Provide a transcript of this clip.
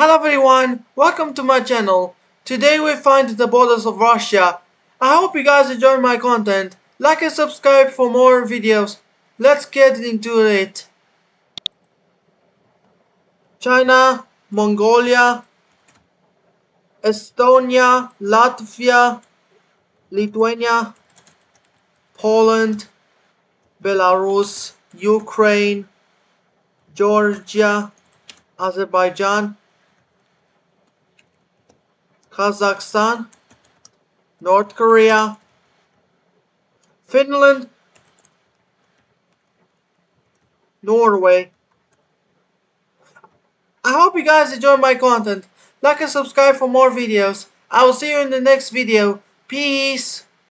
Hello everyone, welcome to my channel. Today we find the borders of Russia. I hope you guys enjoy my content. Like and subscribe for more videos. Let's get into it. China, Mongolia, Estonia, Latvia, Lithuania, Poland, Belarus, Ukraine, Georgia, Azerbaijan, Kazakhstan, North Korea, Finland, Norway. I hope you guys enjoy my content. Like and subscribe for more videos. I will see you in the next video. Peace.